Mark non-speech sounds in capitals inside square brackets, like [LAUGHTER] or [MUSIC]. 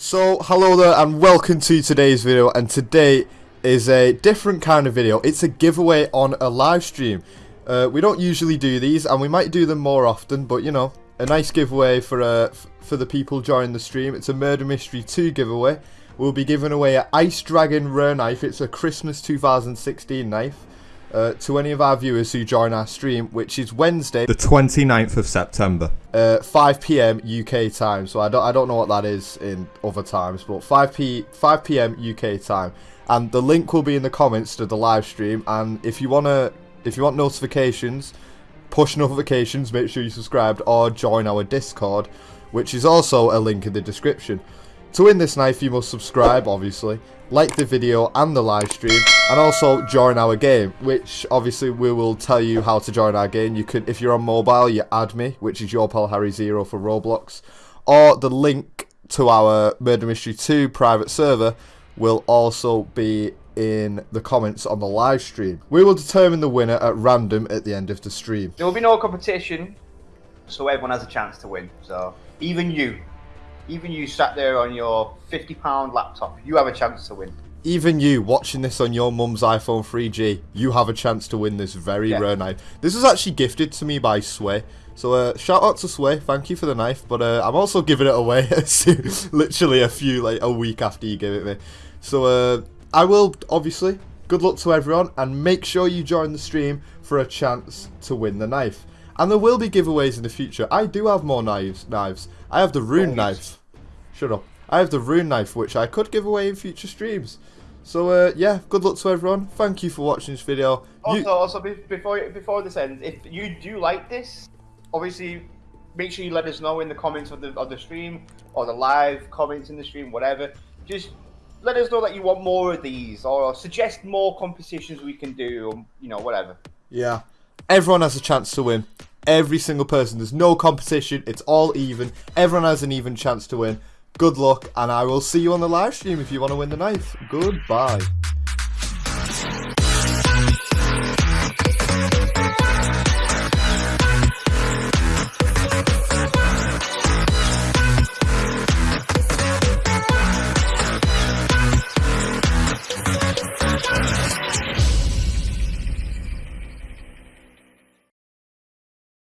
So, hello there and welcome to today's video and today is a different kind of video. It's a giveaway on a live stream. Uh, we don't usually do these and we might do them more often, but you know, a nice giveaway for uh, for the people joining the stream. It's a Murder Mystery 2 giveaway. We'll be giving away an Ice Dragon Rare Knife. It's a Christmas 2016 knife. Uh, to any of our viewers who join our stream, which is Wednesday, the 29th of September. Uh, 5 p.m. UK time. So I don't I don't know what that is in other times, but 5 p 5 p.m. UK time. And the link will be in the comments to the live stream. And if you wanna if you want notifications, push notifications, make sure you subscribed or join our Discord, which is also a link in the description. To win this knife, you must subscribe, obviously, like the video and the live stream, and also join our game, which obviously we will tell you how to join our game. You can, if you're on mobile, you add me, which is your pal Harry Zero for Roblox, or the link to our Murder Mystery 2 private server will also be in the comments on the live stream. We will determine the winner at random at the end of the stream. There will be no competition, so everyone has a chance to win. So even you, even you sat there on your £50 laptop, you have a chance to win. Even you watching this on your mum's iPhone 3G, you have a chance to win this very yeah. rare knife. This was actually gifted to me by Sway. So uh, shout out to Sway, thank you for the knife, but uh, I'm also giving it away [LAUGHS] literally a few, like a week after you gave it me. So uh, I will, obviously, good luck to everyone, and make sure you join the stream for a chance to win the knife. And there will be giveaways in the future. I do have more knives. Knives. I have the rune oh, knife. Shut up. I have the rune knife, which I could give away in future streams. So, uh, yeah, good luck to everyone. Thank you for watching this video. Also, you... also before before this ends, if you do like this, obviously, make sure you let us know in the comments of the of the stream or the live comments in the stream, whatever. Just let us know that you want more of these, or suggest more competitions we can do, or, you know, whatever. Yeah, everyone has a chance to win. Every single person. There's no competition. It's all even. Everyone has an even chance to win. Good luck, and I will see you on the live stream if you want to win the knife. Goodbye.